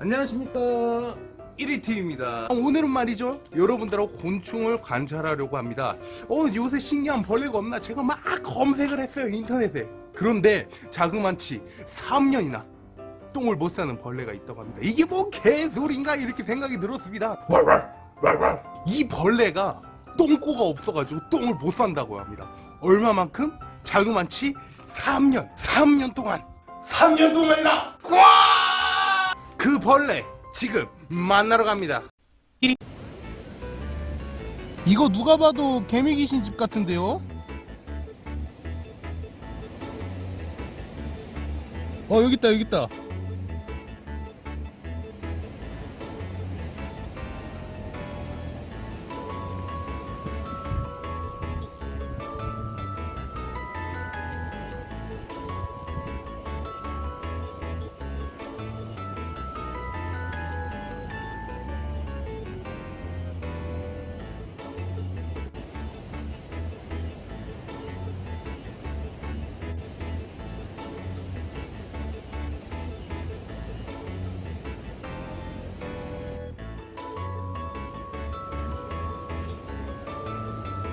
안녕하십니까. 1위팀입니다. 오늘은 말이죠. 여러분들하고 곤충을 관찰하려고 합니다. 어 요새 신기한 벌레가 없나? 제가 막 검색을 했어요 인터넷에. 그런데 자그만치 3년이나 똥을 못 싸는 벌레가 있다고 합니다. 이게 뭐 개소리인가? 이렇게 생각이 들었습니다. 이 벌레가 똥꼬가 없어가지고 똥을 못 산다고 합니다. 얼마만큼? 자그만치 3년. 3년 동안. 3년 동안이나 벌레 지금 만나러 갑니다. 이거 누가 봐도 개미 귀신 집 같은데요? 어 여기 있다 여기 있다.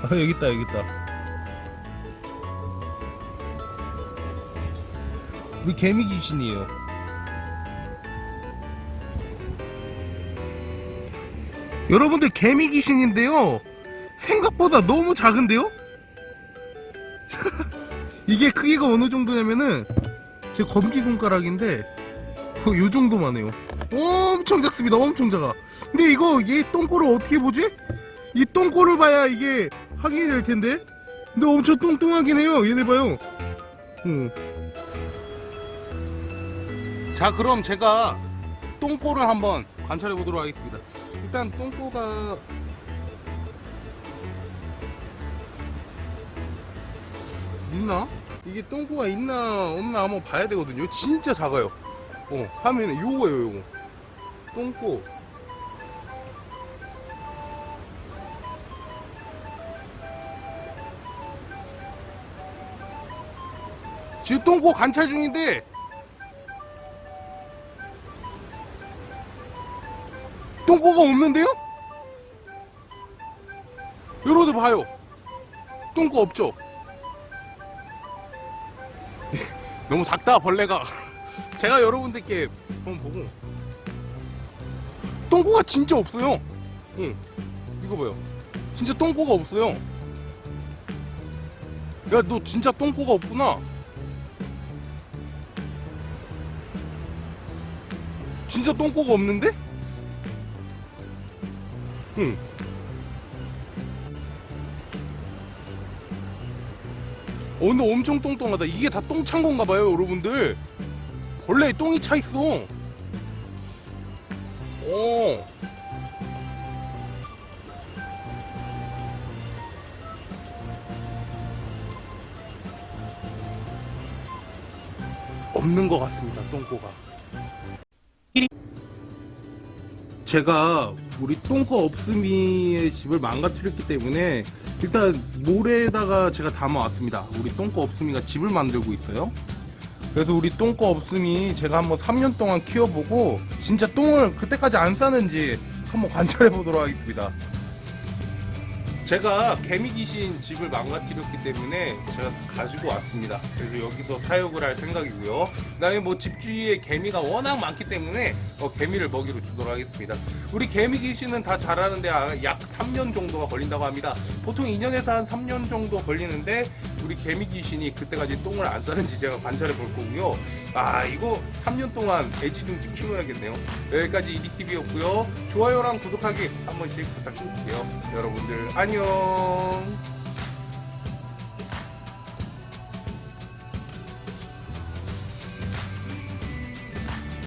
아 여기 있다 여기 있다. 우리 개미 귀신이에요. 여러분들 개미 귀신인데요. 생각보다 너무 작은데요? 이게 크기가 어느 정도냐면은 제 검지 손가락인데 어, 요 정도만 해요. 엄청 작습니다. 엄청 작아. 근데 이거 얘 똥꼬를 어떻게 보지? 이 똥꼬를 봐야 이게 확인이 될 텐데. 근데 엄청 뚱뚱하긴 해요. 얘네 봐요. 응. 자, 그럼 제가 똥꼬를 한번 관찰해 보도록 하겠습니다. 일단 똥꼬가 있나? 이게 똥꼬가 있나 없나 한번 봐야 되거든요. 진짜 작아요. 어, 화면에 요거예요, 요거. 똥꼬. 지금 똥꼬 관찰 중인데. 똥꼬가 없는데요? 여러분들 봐요. 똥꼬 없죠? 너무 작다 벌레가. 제가 여러분들께 한번 보고. 똥꼬가 진짜 없어요. 응. 이거 봐요. 진짜 똥꼬가 없어요. 야 너 진짜 똥꼬가 없구나 진짜 똥꼬가 없는데? 응. 어, 근데 엄청 똥똥하다. 이게 다 똥 찬 건가 봐요, 여러분들. 벌레에 똥이 차 있어. 어. 없는 것 같습니다, 똥꼬가. 제가 우리 똥꼬 없음이의 집을 망가뜨렸기 때문에 일단 모래에다가 제가 담아왔습니다. 우리 똥꼬 없음이가 집을 만들고 있어요. 그래서 우리 똥꼬 없음이 제가 한번 3년 동안 키워보고 진짜 똥을 그때까지 안 싸는지 한번 관찰해 보도록 하겠습니다. 제가 개미 귀신 집을 망가뜨렸기 때문에 제가 가지고 왔습니다. 그래서 여기서 사육을 할 생각이고요. 그 다음에 뭐 집 주위에 개미가 워낙 많기 때문에 어, 개미를 먹이로 주도록 하겠습니다. 우리 개미 귀신은 다 자라는데 아, 약 3년 정도가 걸린다고 합니다. 보통 2년에서 한 3년 정도 걸리는데 우리 개미 귀신이 그때까지 똥을 안 싸는지 제가 관찰해 볼 거고요. 아 이거 3년 동안 애지중지 키워야겠네요. 여기까지 이디TV였고요. 좋아요랑 구독하기 한 번씩 부탁드릴게요. 여러분들 안녕.